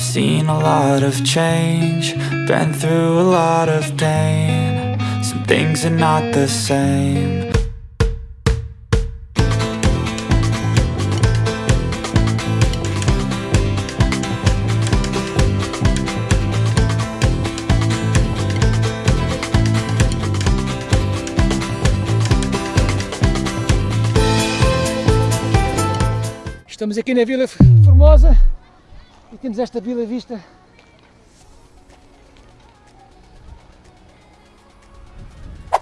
Seen a lot of change, been through a lot of pain. Some things are not the same. Estamos aqui na Vila Formosa e temos esta vila vista.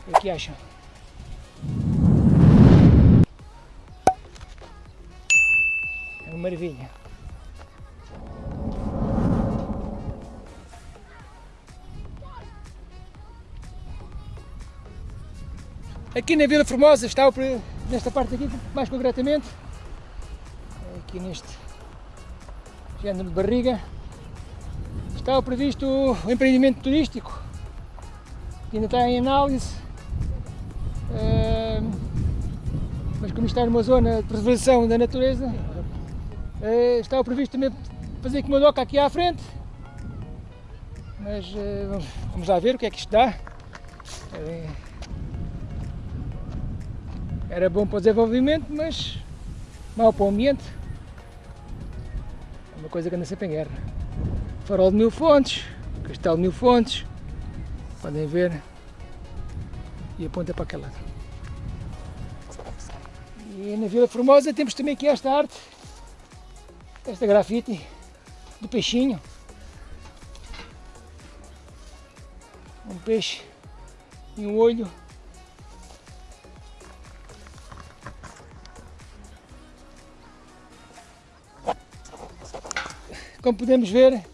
O que acham? É uma maravilha. Aqui na Vila Formosa está o, nesta parte aqui, mais concretamente, aqui neste género de barriga, está previsto o empreendimento turístico, que ainda está em análise, Ahm, mas como está numa zona de preservação da natureza, eh, está previsto também fazer aqui uma doca aqui à frente, mas eh, vamos- lá ver o que é que isto dá. Eh, Era bom para o desenvolvimento, mas mau para o ambiente. É uma coisa que anda sempre em guerra. Farol de Mil Fontes, Castelo de Mil Fontes, podem ver, e aponta para aquele lado. E na Vila Formosa temos também aqui esta arte, esta grafite do peixinho. Um peixe e um olho. Como podemos ver,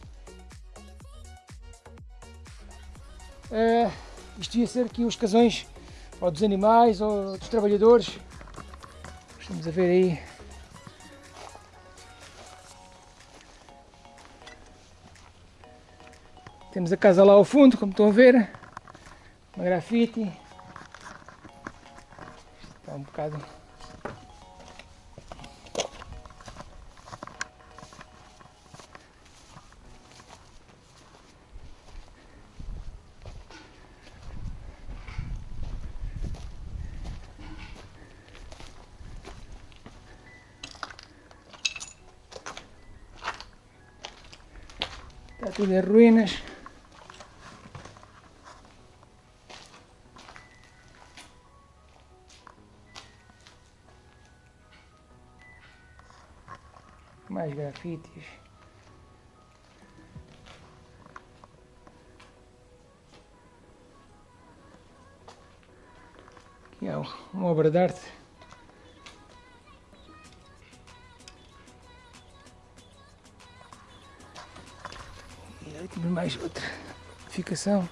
eh, isto ia ser aqui os casões ou dos animais ou dos trabalhadores. Estamos a ver aí. Temos a casa lá ao fundo, como estão a ver. Uma grafite. Está um bocado Está tudo em ruínas. Mais grafites. Aqui há uma obra de arte. Temos mais outra edificação.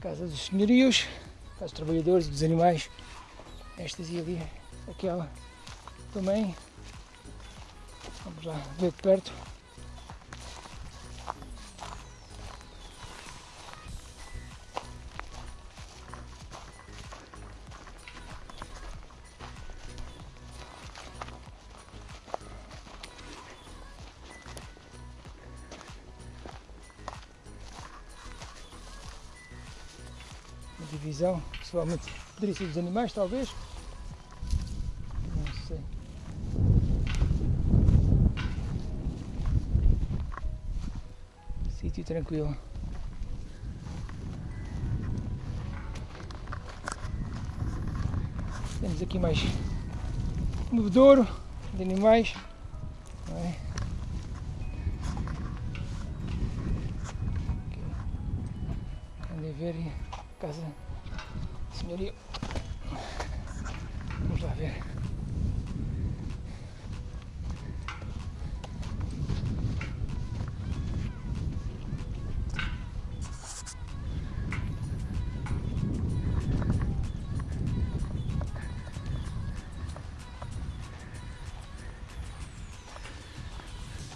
Casa dos senhorios, casa dos trabalhadores dos animais. Estas e ali, aquela também. Vamos lá ver de perto. Divisão, pessoalmente poderia ser dos animais talvez. Não sei. Sítio tranquilo. Temos aqui mais um bebedouro de animais. não é? Ver casa senhorio. Vamos lá ver.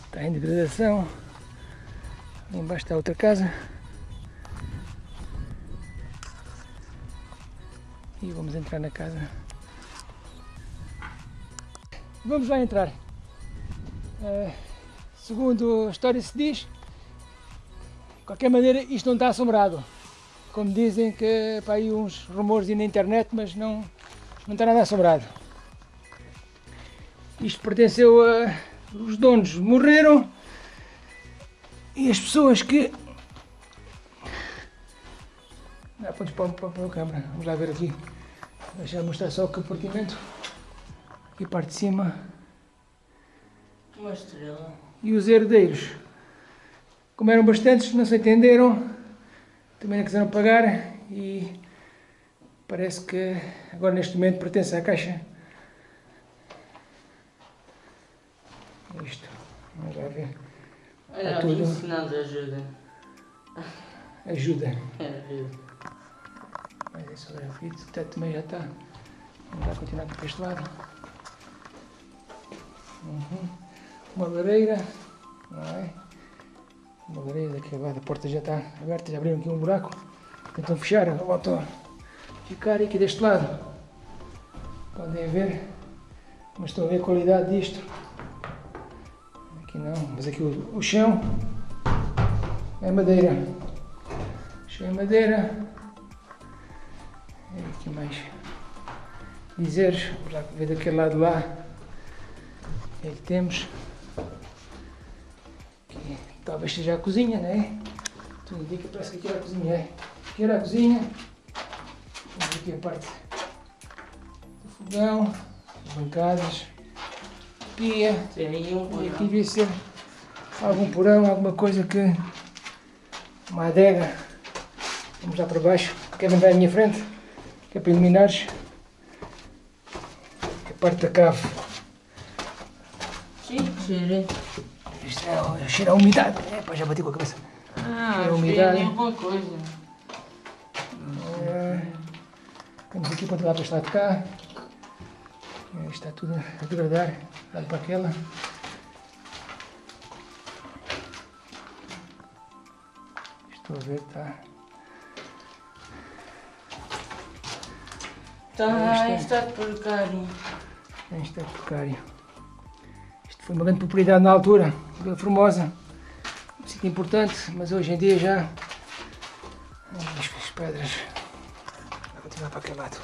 Está em degradação. Ali embaixo está outra casa. E vamos entrar na casa. Vamos lá entrar. Uh, segundo a história se diz, de qualquer maneira isto não está assombrado. Como dizem que para aí uns rumores na internet, mas não, não está nada assombrado. Isto pertenceu a. Os donos morreram e as pessoas que. Podes pôr para, para a câmera, vamos lá ver aqui. Deixa mostrar só o compartimento. Aqui a parte de cima. Uma estrela. E os herdeiros, como eram bastantes, não se entenderam, também não quiseram pagar e parece que agora neste momento pertence à Caixa. Isto, vamos lá ver. Olha, tudo. de ajuda. Ajuda. É, ajuda. Mas é só grafite, o teto também já está. Vamos continuar aqui para este lado. Uhum. Uma lareira, não é? Uma lareira agora, a porta já está aberta, já abriram aqui um buraco. Tentam fechar, voltam a ficar aqui deste lado. Podem ver, mas estão a ver a qualidade disto. Aqui não, mas aqui o, o chão é madeira. O chão é madeira. Aqui mais dizeres, vamos lá ver daquele lado lá. O que é que temos? Aqui, talvez seja a cozinha, não é? Tudo indica, parece que aqui era a cozinha, é? Aqui era a cozinha. Temos aqui a parte do fogão, as bancadas, pia. Tem aí um E aqui devia ser algum porão, alguma coisa que. uma adega. Vamos lá para baixo. Kevin vai à minha frente, que é para iluminares. Que é a parte da cave. Sim, cheira. Isto é, cheira a umidade. É, pá, já bati com a cabeça. Ah, Cheira a cheira umidade. de alguma coisa. É, temos aqui para lá para este lado de cá. É, isto está tudo a degradar. Lado para aquela. Estou a ver, está. Está estado precário. Estado precário. Isto foi uma grande propriedade na altura, Vila Formosa. Um sítio importante, mas hoje em dia já. Ai, As, as pedras. Vou continuar para aquele lado.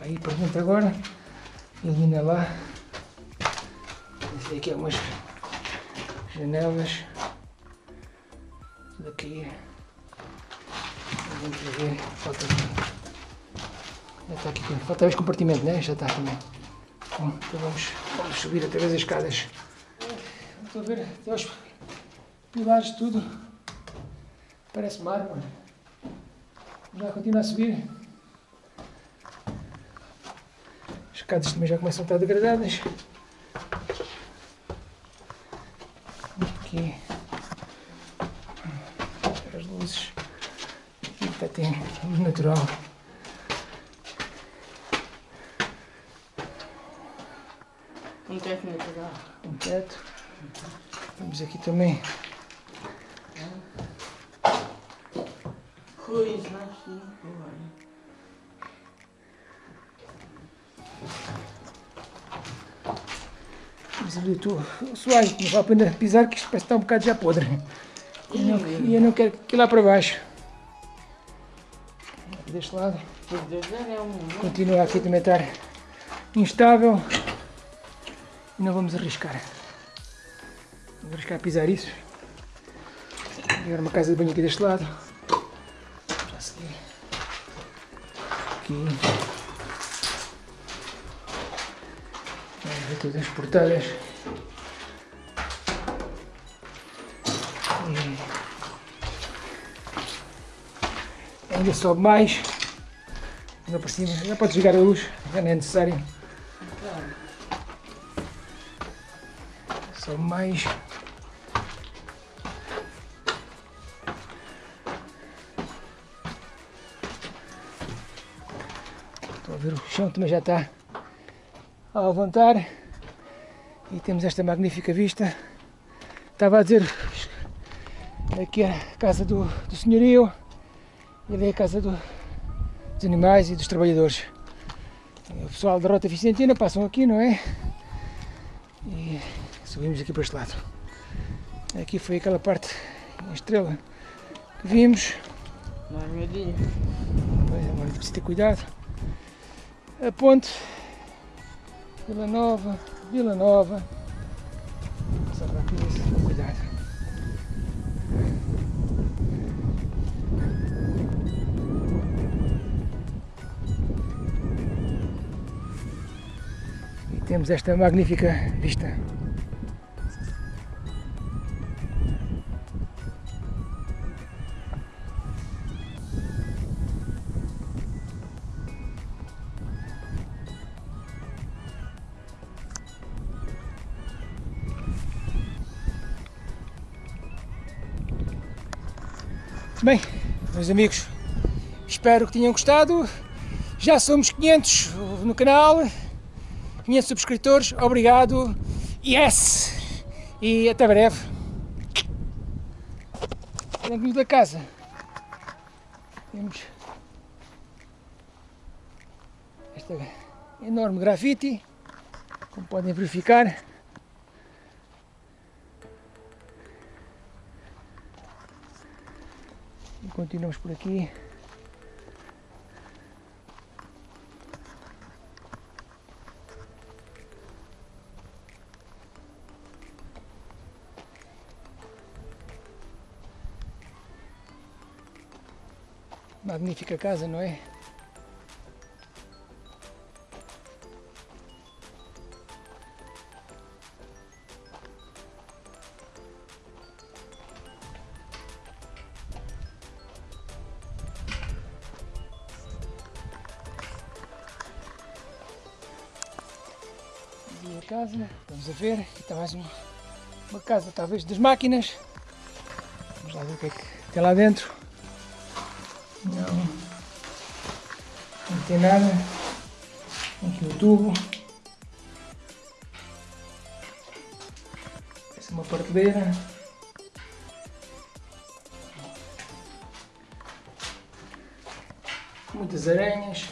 Aí para dentro agora. Elimina lá. Esse aqui é umas janelas. Tudo a cair. Vamos ver. Falta aqui. Já está aqui. Falta este compartimento, né? Já está também. Bom, então vamos, vamos subir até as escadas. Estou a ver até os pilares, tudo. Parece mármore. Já continua a subir. As escadas também já começam a estar degradadas. Aqui. As luzes. Aqui até tem luz natural. Um teto natural. Teto. Temos aqui também Coisa assim. olha. temos ali que não vale a pena pisar que isto parece que está um bocado já podre. E eu não, eu não quero que lá para baixo. Aqui deste lado. É. Continua aqui também estar instável. E não vamos arriscar. Vamos arriscar a pisar isso. Agora uma casa de banho aqui deste lado. Já seguir. Aqui. Vamos ver todas as portadas. E ainda sobe mais. Ainda por cima. Já pode desligar a luz. Já não é necessário. Sobe mais. Ver o chão também já está a levantar. E temos esta magnífica vista. Estava a dizer aqui é a casa do, do senhorio. E ali é a casa do, dos animais e dos trabalhadores. O pessoal da Rota Vicentina passam aqui, não é? E subimos aqui para este lado. Aqui foi aquela parte em estrela que vimos. Não é Agora preciso ter cuidado. A ponte. Vila Nova. Vila Nova. Passar rápido isso, com cuidado. E temos esta magnífica vista. Bem, meus amigos, espero que tenham gostado. Já somos 500 no canal, 500 subscritores. Obrigado. Yes! E até breve. Dentro da casa temos esta enorme grafite, como podem verificar. E continuamos por aqui. Magnífica casa, não é? Casa, vamos a ver, aqui está mais uma, uma casa talvez das máquinas. Vamos lá ver o que é que tem lá dentro. Não, não tem nada. Aqui o tubo. É uma prateleira. Muitas aranhas.